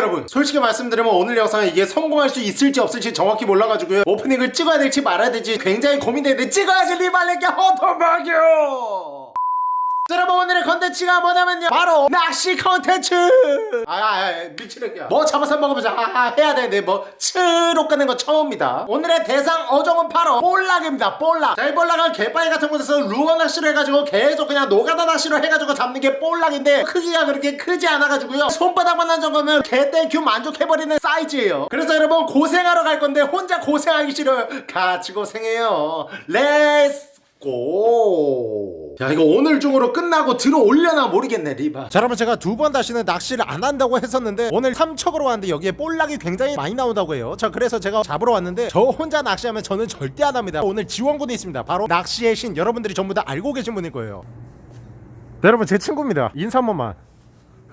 여러분 솔직히 말씀드리면 오늘 영상은 이게 성공할 수 있을지 없을지 정확히 몰라가지고요. 오프닝을 찍어야 될지 말아야 될지 굉장히 고민되는데 찍어야지 리발레게 허도박이요! 자, 여러분 오늘의 컨텐츠가 뭐냐면요. 바로 낚시 컨텐츠. 아, 아, 아 미치겠냐 뭐 잡아서 먹어보자. 아, 아, 해야 되는데 뭐 츠로 끄는 거 처음입니다. 오늘의 대상 어종은 바로 볼락입니다. 볼락. 자 이 볼락은 갯바위 같은 곳에서 루어 낚시로 해가지고 계속 그냥 노가다 낚시로 해가지고 잡는 게 볼락인데 크기가 그렇게 크지 않아가지고요. 손바닥만한 정도면 개thank you 만족해버리는 사이즈예요. 그래서 여러분 고생하러 갈 건데 혼자 고생하기 싫어요. 같이 고생해요. Let's go. 야 이거 오늘 중으로 끝나고 들어올려나 모르겠네 리바. 자 여러분 제가 두 번 다시는 낚시를 안 한다고 했었는데 오늘 삼척으로 왔는데 여기에 볼락이 굉장히 많이 나온다고 해요. 자 그래서 제가 잡으러 왔는데 저 혼자 낚시하면 저는 절대 안 합니다. 오늘 지원군이 있습니다. 바로 낚시의 신 여러분들이 전부 다 알고 계신 분일 거예요. 네, 여러분 제 친구입니다. 인사 한 번만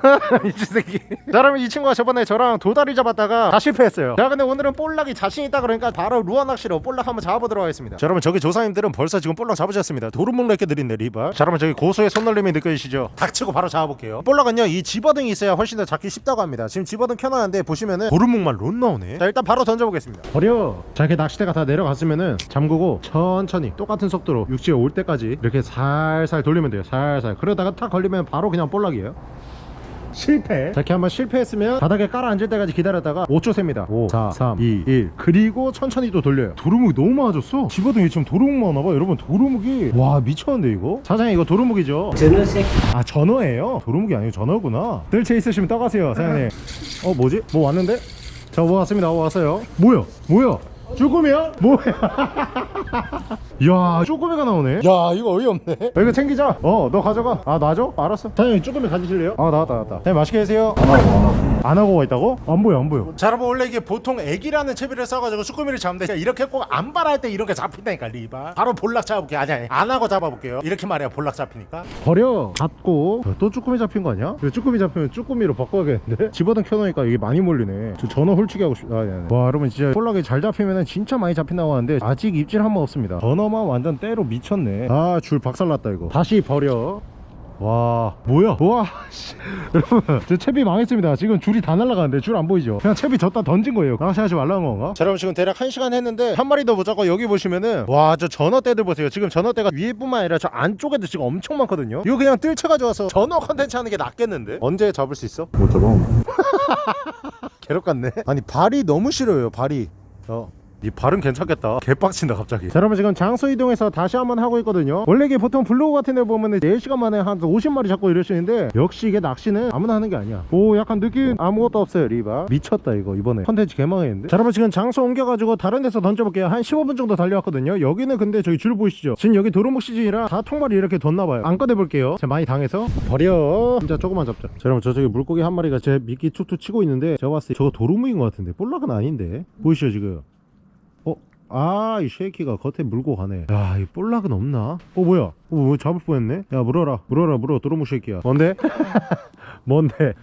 미친 새끼. 자 여러분 이 친구가 저번에 저랑 도다리 잡았다가 다 실패했어요. 자 근데 오늘은 볼락이 자신 있다 그러니까 바로 루어 낚시로 볼락 한번 잡아보도록 하겠습니다. 자 여러분 저기 조사님들은 벌써 지금 볼락 잡으셨습니다. 도루묵 렉게 드린네 리바 자 여러분 저기 고수의 손놀림이 느껴지시죠? 닥치고 바로 잡아볼게요. 볼락은요 이 집어등이 있어야 훨씬 더 잡기 쉽다고 합니다. 지금 집어등 켜놨는데 보시면은 도루묵만 론 나오네. 자 일단 바로 던져보겠습니다. 버려. 자 이렇게 낚시대가 다 내려갔으면은 잠그고 천천히 똑같은 속도로 육지에 올 때까지 이렇게 살살 돌리면 돼요 살살. 그러다가 탁 걸리면 바로 그냥 볼락이에요 실패. 자 이렇게 한번 실패했으면 바닥에 깔아 앉을 때까지 기다렸다가 5초 셉니다. 5 4 3 2 1 그리고 천천히 또 돌려요. 도루묵이 너무 많아졌어. 집어등이 지금 도루묵 많아봐. 여러분 도루묵이. 와 미쳤는데 이거? 사장님 이거 도루묵이죠? 전어색. 아 전어예요? 도루묵이 아니고 전어구나. 들채 있으시면 떠가세요 사장님. 어 뭐지? 뭐 왔는데? 자뭐 왔습니다. 뭐 왔어요? 뭐야? 뭐야 쭈꾸미야? 뭐야? 야 쭈꾸미가 나오네 야 이거 어이없네 야, 이거 챙기자 어 너 가져가 아 놔줘? 알았어 사장님 쭈꾸미 가지실래요? 아 나왔다 나왔다 사장님 맛있게 드세요 안 하고 가 있다고? 안 보여 안 보여. 자 여러분 원래 이게 보통 애기라는 채비를 써가지고 쭈꾸미를 잡는데 이렇게 꼭 안 발할 때 이렇게 잡힌다니까 리바. 바로 볼락 잡아볼게 아니 아니 안 하고 잡아볼게요. 이렇게 말해야 볼락 잡히니까. 버려. 잡고. 야, 또 쭈꾸미 잡힌 거 아니야? 쭈꾸미 잡히면 쭈꾸미로 바꿔야겠는데? 집어등 켜놓으니까 이게 많이 몰리네. 저 전어 홀치기 하고 싶... 아, 아니, 아니. 와 여러분 진짜 볼락이 잘 잡히면 진짜 많이 잡힌다고 하는데 아직 입질 한 번 없습니다. 전어만 완전 때로 미쳤네. 아 줄 박살났다 이거. 다시 버려 와 뭐야? 와 씨. 여러분 저 채비 망했습니다. 지금 줄이 다 날아가는데 줄 안 보이죠? 그냥 채비 졌다 던진 거예요. 낚시하지 말라는 건가? 자 여러분 지금 대략 1시간 했는데 한 마리 도 못 잡고 여기 보시면은 와 저 전어 떼들 보세요. 지금 전어 떼가 위에뿐만 아니라 저 안쪽에도 지금 엄청 많거든요. 이거 그냥 뜰채 가져와서 전어 컨텐츠 하는 게 낫겠는데? 언제 잡을 수 있어? 못 잡아 괴롭 같네. 아니 발이 너무 싫어요 발이. 어. 이 발은 괜찮겠다. 개빡친다 갑자기. 자 여러분 지금 장소 이동해서 다시 한번 하고 있거든요. 원래 이게 보통 블로그 같은 데 보면은 4시간 만에 한 50마리 잡고 이러시는데 역시 이게 낚시는 아무나 하는 게 아니야. 오 약간 느낌 아무것도 없어요 리바. 미쳤다 이거. 이번에 컨텐츠 개망했는데. 자 여러분 지금 장소 옮겨가지고 다른 데서 던져볼게요. 한 15분 정도 달려왔거든요. 여기는 근데 저기 줄 보이시죠? 지금 여기 도루묵 시즌이라 다 통발이 이렇게 뒀나봐요. 안 꺼내볼게요. 제가 많이 당해서. 버려. 진짜 조금만 잡자. 자 여러분 저쪽에 물고기 한 마리가 제 미끼 툭툭 치고 있는데 제가 봤을 때 저거 도루묵인 것 같은데. 볼락은 아닌데. 보이시죠 지금? 어? 아, 이 쉐이키가 겉에 물고 가네. 야, 이 볼락은 없나? 어, 뭐야? 어, 뭐 잡을 뻔했네? 야, 물어라. 물어라, 물어. 도로무 쉐이키야. 뭔데? 뭔데?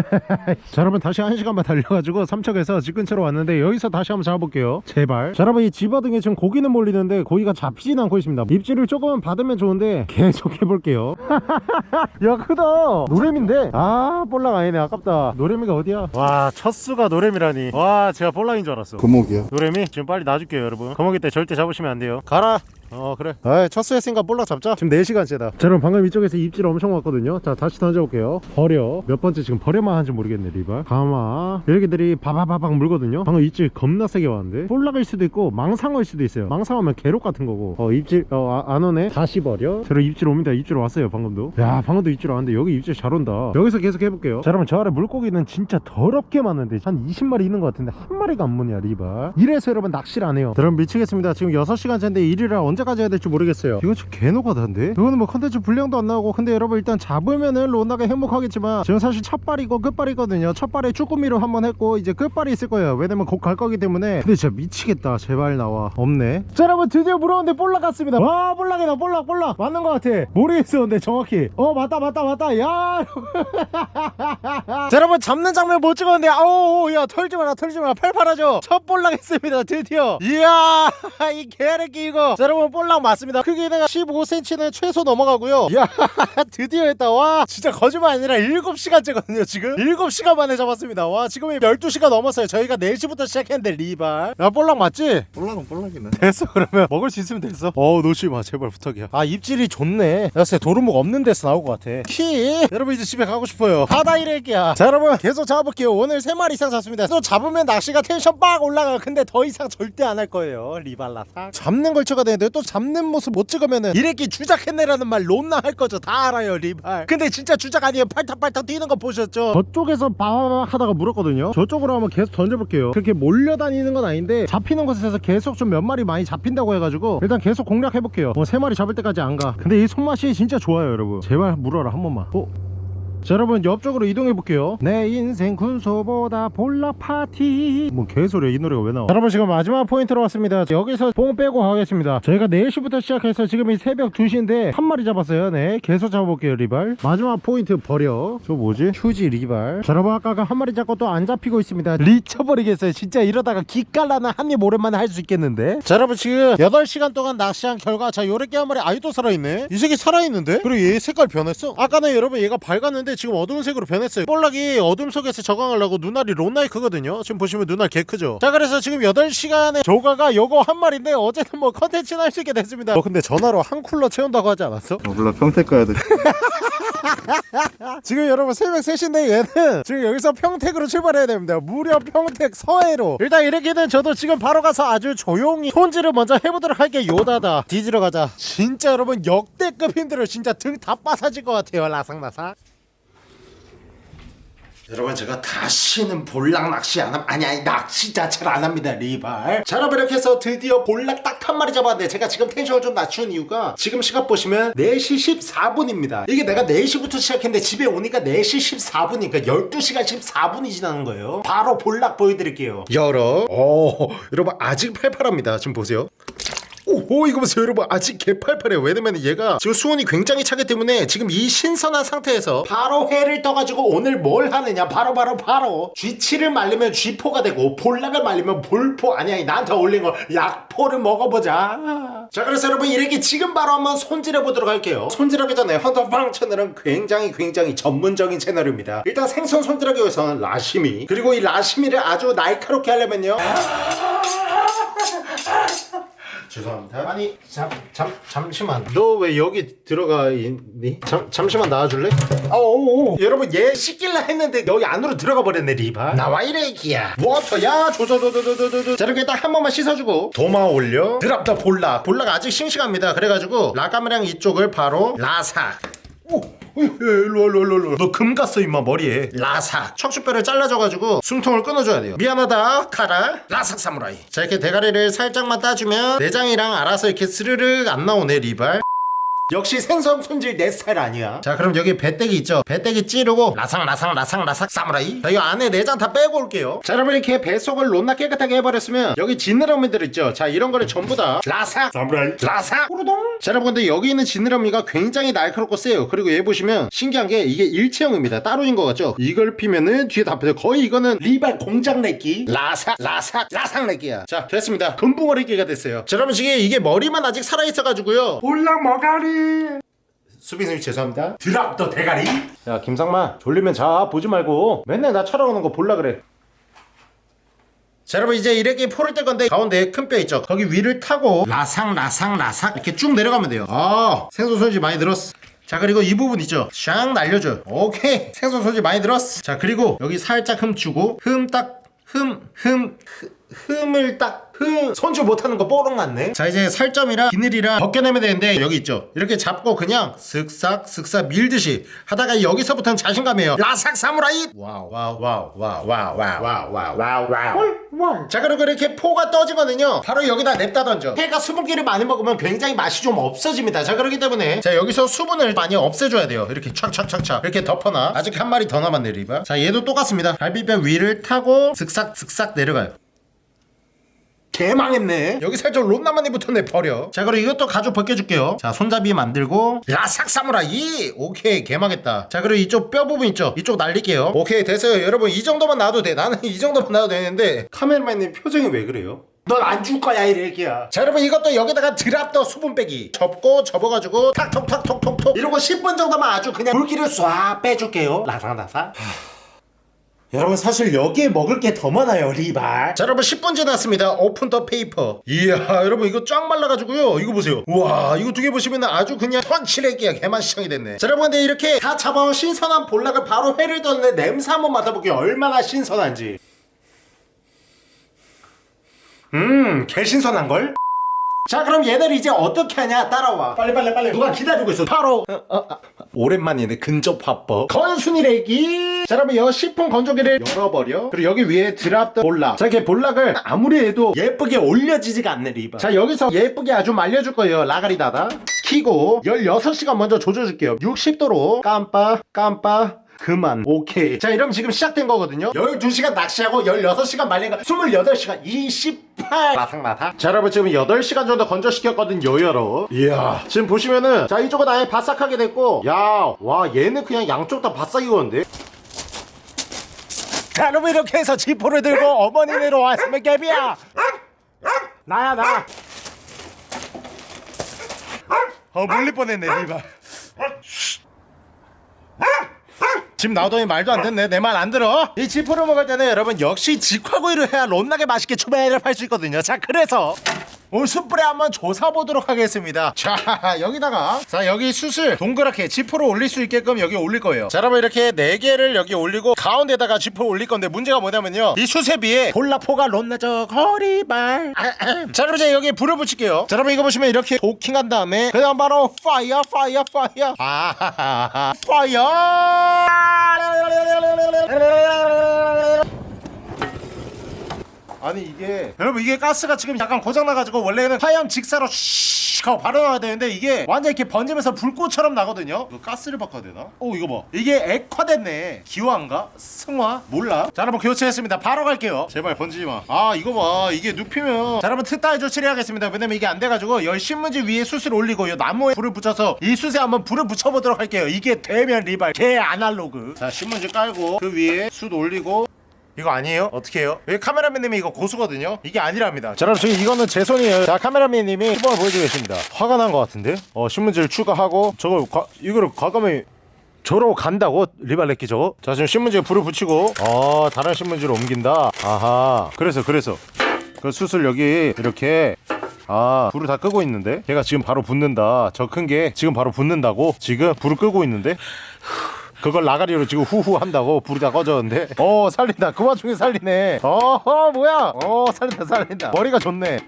자 여러분 다시 한 시간만 달려가지고 삼척에서 집 근처로 왔는데 여기서 다시 한번 잡아볼게요. 제발. 자 여러분 이 집어등에 지금 고기는 몰리는데 고기가 잡히진 않고 있습니다. 입질을 조금만 받으면 좋은데 계속 해볼게요. 야 크다. 노래미인데? 아 볼락 아니네. 아깝다. 노래미가 어디야? 와 첫수가 노래미라니. 와 제가 볼락인 줄 알았어. 금어기야? 노래미 지금 빨리 놔줄게요 여러분. 금어기 때 절대 잡으시면 안 돼요. 가라 어 그래. 아이 첫수 했으니까 볼락 잡자. 지금 4시간째다. 자 여러분 방금 이쪽에서 입질 엄청 왔거든요. 자 다시 던져볼게요. 버려. 몇 번째 지금 버려만 한지 모르겠네 리바 가마. 여기들이 바바바박 물거든요. 방금 입질 겁나 세게 왔는데. 볼락일 수도 있고 망상어일 수도 있어요. 망상어면 게록 같은 거고. 어 입질 어 안 오네. 다시 버려. 저러 입질 옵니다. 입질 왔어요 방금도. 야 방금도 입질 왔는데 여기 입질 잘 온다. 여기서 계속 해볼게요. 자 여러분 저 아래 물고기는 진짜 더럽게 많은데 한 20마리 있는 것 같은데 한 마리가 안 무냐 리바 이래서 여러분 낚시를 안 해요. 여러분 미치겠습니다. 지금 6시간째인데 일이라 언제까지 해야 될지 모르겠어요. 이거 좀 개노가다인데? 이거는 뭐 컨텐츠 분량도 안 나오고 근데 여러분 일단 잡으면은 로나가 행복하겠지만 지금 사실 첫발이고 끝발이거든요. 첫발에 쭈꾸미로 한번 했고 이제 끝발이 있을 거예요. 왜냐면 곧 갈 거기 때문에. 근데 진짜 미치겠다. 제발 나와. 없네. 자 여러분 드디어 물어온데 볼락 갔습니다. 와 볼락이다. 볼락 볼락. 맞는 것 같아. 모르겠어 근데 정확히. 어 맞다 맞다 맞다. 야 자 여러분 잡는 장면 못 찍었는데 아우 야 털지 마라 털지 마라. 팔팔하죠? 첫 볼락 했습니다 드디어. 이야 이 개새끼 이거 자 여러분 여러분 볼락 맞습니다. 크기는 15cm는 최소 넘어가고요. 야 드디어 했다. 와 진짜 거짓말 아니라 7시간째거든요 지금. 7시간 만에 잡았습니다. 와 지금 12시간 넘었어요. 저희가 4시부터 시작했는데 리발. 야 볼락 맞지? 볼락은 볼락이네. 됐어 그러면. 먹을 수 있으면 됐어. 어우 놓지 마 제발 부탁이야. 아 입질이 좋네. 야쎄 도루묵 없는 데서 나올 것 같아. 키? 여러분 이제 집에 가고 싶어요. 바다 일할게야. 자 여러분 계속 잡아볼게요. 오늘 3마리 이상 잡습니다. 또 잡으면 낚시가 텐션 빡 올라가 근데 더 이상 절대 안 할 거예요. 리발라사 잡는 걸 찍어야 되는데 또 잡는 모습 못 찍으면은 이래끼 주작했네라는 말 론나 할 거죠. 다 알아요 리발. 근데 진짜 주작 아니에요. 팔딱팔딱 뛰는 거 보셨죠? 저쪽에서 바 하다가 물었거든요. 저쪽으로 한번 계속 던져볼게요. 그렇게 몰려다니는 건 아닌데 잡히는 곳에서 계속 좀 몇 마리 많이 잡힌다고 해가지고 일단 계속 공략해볼게요. 뭐 세 마리 잡을 때까지 안가. 근데 이 손맛이 진짜 좋아요 여러분. 제발 물어라 한 번만. 어? 자 여러분 옆쪽으로 이동해 볼게요. 내 인생 군소보다 볼락 파티. 뭐 개소리야 이 노래가 왜 나와? 자, 여러분 지금 마지막 포인트로 왔습니다. 여기서 뽕 빼고 가겠습니다. 저희가 4시부터 시작해서 지금 이 새벽 2시인데 한 마리 잡았어요. 네 계속 잡아볼게요 리발. 마지막 포인트 버려. 저 뭐지? 휴지 리발. 자 여러분 아까 한 마리 잡고 또 안 잡히고 있습니다. 리쳐버리겠어요. 진짜 이러다가 기깔나는 한입 오랜만에 할 수 있겠는데? 자 여러분 지금 8시간 동안 낚시한 결과 자 요렇게 한 마리 아이도 살아있네. 이 새끼 살아있는데? 그리고 얘 색깔 변했어? 아까는 여러분 얘가 밝았는데 지금 어두운 색으로 변했어요. 볼락이 어둠 속에서 적응하려고 눈알이 론나이 크거든요. 지금 보시면 눈알 개 크죠? 자 그래서 지금 8시간의 조가가 요거 한 마리인데 어제는 뭐 컨텐츠는 할수 있게 됐습니다. 어 근데 전화로 한 쿨러 채운다고 하지 않았어? 어, 몰라. 평택 가야 돼. 지금 여러분 새벽 3시인데 얘는 지금 여기서 평택으로 출발해야 됩니다. 무려 평택 서해로. 일단 이렇게는 저도 지금 바로 가서 아주 조용히 손질을 먼저 해보도록 할게요. 요다다. 뒤지러 가자. 진짜 여러분 역대급 힘들어요 진짜 등 다 빠사질 것 같아요. 라삭라삭 여러분 제가 다시는 볼락 낚시 안 함, 아니 아니 낚시 자체를 안 합니다 리발. 자 여러분 이렇게 해서 드디어 볼락 딱 한 마리 잡았는데 제가 지금 tension을 좀 낮춘 이유가 지금 시각 보시면 4시 14분입니다. 이게 내가 4시부터 시작했는데 집에 오니까 4시 14분이니까 12시간 14분이 지나는 거예요. 바로 볼락 보여드릴게요. 열어. 오 여러분 아직 팔팔합니다. 지금 보세요 오, 오 이거 보세요 여러분. 아직 개팔팔해요. 왜냐면 얘가 지금 수온이 굉장히 차기 때문에 지금 이 신선한 상태에서 바로 회를 떠가지고 오늘 뭘 하느냐. 바로 바로 바로. 쥐치를 말리면 쥐포가 되고 볼락을 말리면 볼포. 아니 아니 나한테 올린 거. 약포를 먹어보자. 자 그래서 여러분 이렇게 지금 바로 한번 손질해 보도록 할게요. 손질하기 전에 헌터팡 채널은 굉장히 굉장히 전문적인 채널입니다. 일단 생선 손질하기 위해서는 라시미. 그리고 이 라시미를 아주 날카롭게 하려면요 죄송합니다. 아니 잠, 잠 잠시만. 너 왜 여기 들어가 있니? 잠 잠시만 나와줄래? 어오 여러분 얘 씻길라 했는데 여기 안으로 들어가 버렸네 리바. 나와 이래끼야. 워터야 조조조조조조조. 자 이렇게 딱 한 번만 씻어주고 도마 올려. drop the 볼락. 볼락 아직 싱싱합니다. 그래가지고 라카메랑 이쪽을 바로 라삭. 오, 일로 와, 일로 와, 일로 와. 너금 갔어 임마 머리에. 라삭 척추뼈를 잘라줘가지고 숨통을 끊어줘야 돼요. 미안하다 카라. 라삭 사무라이. 자 이렇게 대가리를 살짝만 따주면 내장이랑 알아서 이렇게 스르륵 안 나오네 리발 역시 생선 손질 내 스타일 아니야. 자 그럼 여기 배때기 있죠? 배때기 찌르고 라상 라상 라상 라삭 사무라이. 자 이거 안에 내장 다 빼고 올게요. 자 여러분 이렇게 배속을 론나 깨끗하게 해버렸으면 여기 지느러미들 있죠? 자 이런 거를 전부 다 라삭 사무라이. 라삭 후루동. 자 여러분 근데 여기 있는 지느러미가 굉장히 날카롭고 세요. 그리고 얘 보시면 신기한 게 이게 일체형입니다. 따로인 것 같죠? 이걸 피면은 뒤에 다 빼요. 거의 이거는 리발 공장 내끼 라삭 라삭 라삭 내끼야. 자 됐습니다. 금붕어리끼가 됐어요. 자 여러분 지금 이게 머리만 아직 살아있어 가지고요. 볼락 머가리 수빈님 죄송합니다. 드랍 더 대가리. 야 김상만 졸리면 자 보지 말고. 맨날 나 촬영하는 거 볼라 그래. 자 여러분 이제 이렇게 포를 뗄 건데 가운데 큰 뼈 있죠? 거기 위를 타고 라상 라상 라삭 이렇게 쭉 내려가면 돼요. 아 생선 소지 많이 들었어. 자 그리고 이 부분 있죠? 샹 날려줘 오케이. 생선 소지 많이 들었어. 자 그리고 여기 살짝 흠 주고 흠 딱 흠 흠 흠을 딱 흠 손질 못하는 거 뽀록 났네. 자 이제 살점이랑 비늘이랑 벗겨내면 되는데 여기 있죠. 이렇게 잡고 그냥 슥싹 슥싹 밀듯이 하다가 여기서부터는 자신감이에요. 라삭 사무라이! wow wow wow wow wow wow wow wow wow wow. 자 그리고 이렇게 포가 떠지거든요. 바로 여기다 냅다 던져. 회가 수분기를 많이 먹으면 굉장히 맛이 좀 없어집니다. 자 그렇기 때문에 자 여기서 수분을 많이 없애줘야 돼요. 이렇게 촥촥촥촥. 이렇게 덮어놔. 아직 한 마리 더 남았네 리바. 자 얘도 똑같습니다. 갈비뼈 위를 타고 슥싹 슥싹 내려가요 개망했네. 여기 살짝 론나만이 붙었네 버려. 자 그리고 이것도 가죽 벗겨줄게요. 자 손잡이 만들고. 라삭 사무라이! 오케이 개망했다. 자 그리고 이쪽 뼈 부분 있죠? 이쪽 날릴게요. 오케이 됐어요. 여러분 이 정도만 놔도 돼. 나는 이 정도만 놔도 되는데 카메라맨님 표정이 왜 그래요? 넌 안 줄 거야 이 렉이야. 자 여러분 이것도 여기다가 드랍더 수분 빼기. 접고 접어가지고 탁톡탁톡톡톡. 이러고 10분 정도만 아주 그냥 물기를 쏴 빼줄게요. 라상라상 여러분 사실 여기에 먹을 게 더 많아요 리발. 자 여러분 10분 지났습니다. open the paper. 이야 여러분 이거 쫙 말라가지고요. 이거 보세요. 우와 이거 두 개 보시면 아주 그냥 펀치레기야 개만신창이 됐네. 자 여러분 근데 이렇게 다 잡아온 신선한 볼락을 바로 회를 떴는데 냄새 한번 맡아볼게요. 얼마나 신선한지. 음 개신선한걸? 자 그럼 얘들 이제 어떻게 하냐? 따라와. 빨리 빨리 빨리. 누가 기다리고 있어. 바로. 어, 어, 어. 오랜만이네 근접 화법. 건순이래기 자 여러분 여 시폰 건조기를 열어버려. 그리고 여기 위에 드랍 더 볼락 자 이렇게 볼락을 아무리 해도 예쁘게 올려지지가 않네 리바 자 여기서 예쁘게 아주 말려줄 거예요 라가리 다다. 키고 16시간 먼저 조져줄게요. 60도로 깜빡 깜빡 그만 오케이. 자 이러면 지금 시작된 거거든요. 12시간 낚시하고 16시간 말린 거 28시간 28 마삭마삭 자 여러분 지금 8시간 정도 건조시켰거든요 여러. 이야. 지금 보시면은 자 이쪽은 아예 바싹하게 됐고 야 와 얘는 그냥 양쪽 다 바싹 익었는데. 자 여러분 이렇게 해서 지포를 들고 어머니네로 왔으면 개비야. 나야 나. 어, 물릴 뻔했네, 리바. 지금 나오더니 말도 안 됐네. 내 말 안 들어. 이 지포를 먹을 때는 여러분 역시 직화구이를 해야 롯나게 맛있게 초배를 팔 수 있거든요. 자 그래서 오늘 숯불에 한번 조사 보도록 하겠습니다. 자 여기다가. 자 여기 숯을 동그랗게 지포를 올릴 수 있게끔 여기 올릴 거예요. 자 여러분 이렇게 4개를 여기 올리고 가운데다가 지포를 올릴 건데 문제가 뭐냐면요. 이 숯에 비해 볼라포가 롯나적 허리발 자 여러분 이제 여기 불을 붙일게요. 자 여러분 이거 보시면 이렇게 도킹한 다음에 그다음 바로 파이어 파이어 파이어 아 파이어 아니 이게 여러분 이게 가스가 지금 약간 고장나가지고 원래는 하얀 직사로 슉 하고 바로 나와야 되는데 이게 완전 이렇게 번지면서 불꽃처럼 나거든요. 이거 가스를 바꿔야 되나? 오 이거 봐. 이게 액화됐네. 기화인가? 승화? 몰라? 자 여러분 교체했습니다. 바로 갈게요. 제발 번지지 마 아 이거 봐. 이게 눕히면 자 여러분 특단의 조치를 해야겠습니다. 왜냐면 이게 안 돼가지고 열 신문지 위에 숯을 올리고 이 나무에 불을 붙여서 이 숯에 한번 불을 붙여보도록 할게요. 이게 되면 리발 개 아날로그. 자 신문지 깔고 그 위에 숯 올리고 이거 아니에요? 어떻게 해요? 여기 카메라맨님이 이거 고수거든요? 이게 아니랍니다 자 여러분 지금 이거는 제 손이에요 자 카메라맨님이 시범을 보여주고 계십니다 화가 난 것 같은데? 어 신문지를 추가하고 저거 과, 이거를 과감히 저러고 간다고? 리발레끼 저거? 자 지금 신문지에 불을 붙이고 어 다른 신문지로 옮긴다 아하 그래서 그래서 그 숯을 여기 이렇게 아 불을 다 끄고 있는데 걔가 지금 바로 붙는다 저 큰 게 지금 바로 붙는다고 지금 불을 끄고 있는데 그걸 나가리로 지금 후후 한다고 불이 다 꺼졌는데? 어 살린다. 그 와중에 살리네. 어, 어 뭐야? 어 살린다 살린다. 머리가 좋네.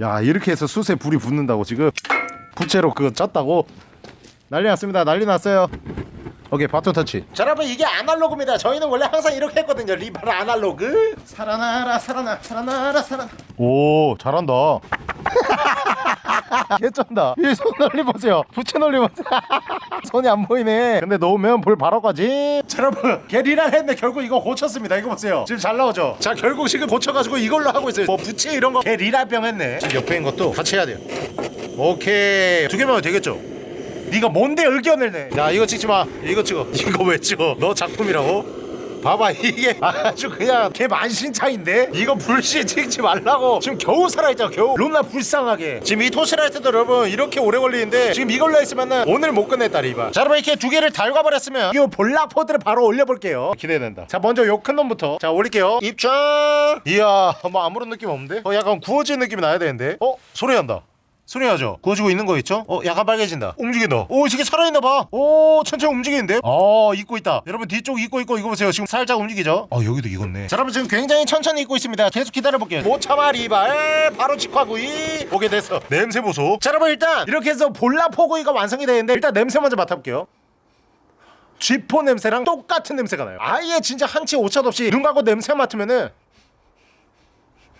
야 이렇게 해서 숯에 불이 붙는다고 지금 부채로 그거 쪘다고? 난리 났습니다. 난리 났어요. 오케이 바톤 터치. 자 여러분 이게 아날로그입니다. 저희는 원래 항상 이렇게 했거든요. 리발 아날로그. 살아나라 살아나 살아나라 살아나. 오 잘한다 개쩐다. 이손 넓리 보세요. 부채 넓리 보세요. 손이 안 보이네. 근데 놓으면 불 바로 가지. 자 여러분 게리랄 했는데 결국 이거 고쳤습니다. 이거 보세요. 지금 잘 나오죠? 자 결국 지금 고쳐가지고 이걸로 하고 있어요. 뭐 부채 이런 거. 게리랄병 했네. 지금 옆에 있는 것도 같이 해야 돼요. 오케이. 두 개면 되겠죠? 네가 뭔데 의견을 내? 야 이거 찍지 마. 이거 찍어. 이거 왜 찍어? 너 작품이라고? 봐봐 이게 아주 그냥 개 만신창인데? 이거 불씨 찍지 말라고. 지금 겨우 살아있잖아 겨우. 롬나 불쌍하게. 지금 이 토시라이트도 여러분 이렇게 오래 걸리는데 지금 이걸로 했으면은 오늘 못 끝냈다 리바 자 여러분 이렇게 두 개를 달궈버렸으면 이 볼락포드를 바로 올려볼게요. 기대된다. 자 먼저 요 큰 놈부터. 자 올릴게요. 입장! 이야 뭐 아무런 느낌 없는데? 어 약간 구워진 느낌이 나야 되는데? 어 소리 난다 소리 나죠? 구워지고 있는 거 있죠? 어 약간 빨개진다. 움직인다 오 이게 살아있나봐. 오 천천히 움직이는데? 어 익고 있다. 여러분 뒤쪽 익고 있고 이거 보세요. 지금 살짝 움직이죠? 어 여기도 익었네. 자 여러분 지금 굉장히 천천히 익고 있습니다. 계속 기다려볼게요. 못 참아 리발. 바로 직화구이. 오게 됐어 냄새 보소. 자 여러분 일단 이렇게 해서 볼라포구이가 완성이 되는데 일단 냄새 먼저 맡아볼게요. 쥐포 냄새랑 똑같은 냄새가 나요. 아예 진짜 한치 오차도 없이 눈 감고 냄새 맡으면은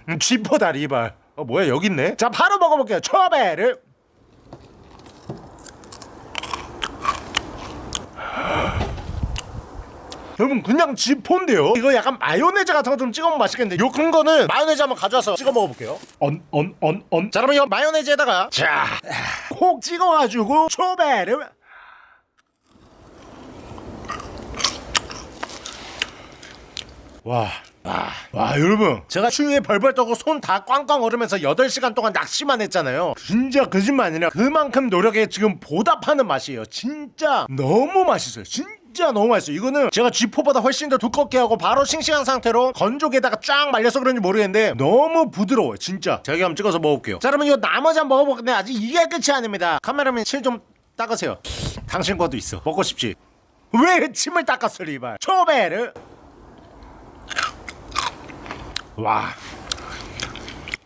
음, 쥐포다 리발 어 뭐야 여기 있네. 자 바로 먹어볼게요. 초배를 여러분 그냥 지포인데요? 이거 약간 마요네즈 같은 거 좀 찍어 먹으면 맛있겠는데 요 큰 거는 마요네즈 한번 가져와서 찍어 먹어볼게요. 언 언 언언자 그러면 이 마요네즈에다가 자콕 찍어가지고 초배를 와 와, 와 여러분. 제가 추위에 벌벌 떠고 손 다 꽝꽝 얼으면서 8시간 동안 낚시만 했잖아요. 진짜 거짓말 아니라 그만큼 노력에 지금 보답하는 맛이에요. 진짜 너무 맛있어요. 진짜 너무 맛있어요. 이거는 제가 쥐포보다 훨씬 더 두껍게 하고 바로 싱싱한 상태로 건조기에다가 쫙 말려서 그런지 모르겠는데 너무 부드러워요. 진짜. 제가 한번 찍어서 먹어볼게요. 자 여러분 이거 나머지 한번 먹어볼 건데 아직 이게 끝이 아닙니다. 카메라맨 실좀 닦으세요. 당신 거도 있어. 먹고 싶지. 왜 침을 닦았어 리발? 초베르 와.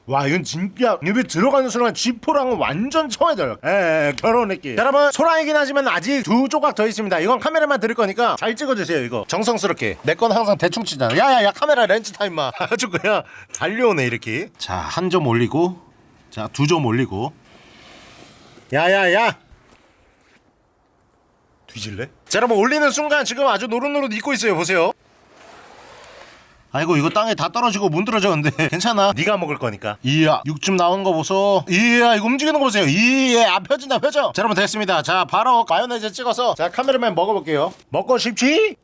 와 이건 진짜 입에 들어가는 순간 쥐포랑은 완전 처해져요. 에 결혼 느낌 자, 여러분 소라이긴 하지만 아직 두 조각 더 있습니다. 이건 카메라만 들을 거니까 잘 찍어주세요 이거. 정성스럽게. 내 건 항상 대충 치잖아. 야야야 카메라 렌즈 타임마. 아주 그냥 달려오네 이렇게. 자 한 점 올리고. 자 두 점 올리고. 야야야. 뒤질래? 자 여러분 올리는 순간 지금 아주 노릇노릇 익고 있어요 보세요 아이고 이거 땅에 다 떨어지고 문드러졌는데 괜찮아 네가 먹을 거니까 이야 육즙 나오는 거 보소 이야 이거 움직이는 거 보세요 이야 안 펴진다 펴져 자 여러분 됐습니다 자 바로 마요네즈 찍어서 자 카메라맨 먹어볼게요 먹고 싶지?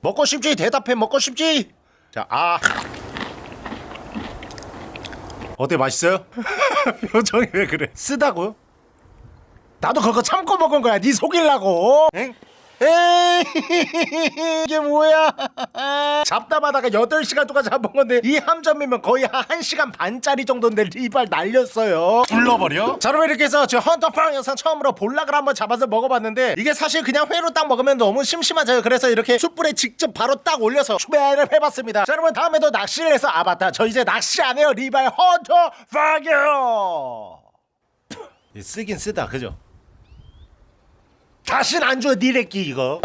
먹고 싶지? 대답해 먹고 싶지? 자아 어때 맛있어요? 표정이 왜 그래 쓰다고요? 나도 그거 참고 먹은 거야 네 속일라고 엥? 에이 이게 뭐야? 잡다마다가 8시간 동안 잡은 건데 이 함점이면 거의 한 1시간 반짜리 정도인데 리발 날렸어요. 불러버려? 자 여러분 이렇게 해서 저 헌터팡 영상 처음으로 볼락을 한번 잡아서 먹어봤는데 이게 사실 그냥 회로 딱 먹으면 너무 심심하잖아요. 그래서 이렇게 숯불에 직접 바로 딱 올려서 추배를 해봤습니다. 자 여러분 다음에도 낚시를 해서 아 맞다 저 이제 낚시 안 해요. 리발 헌터팡이요 쓰긴 쓰다 그죠 다신 안 줘 니네 끼 이거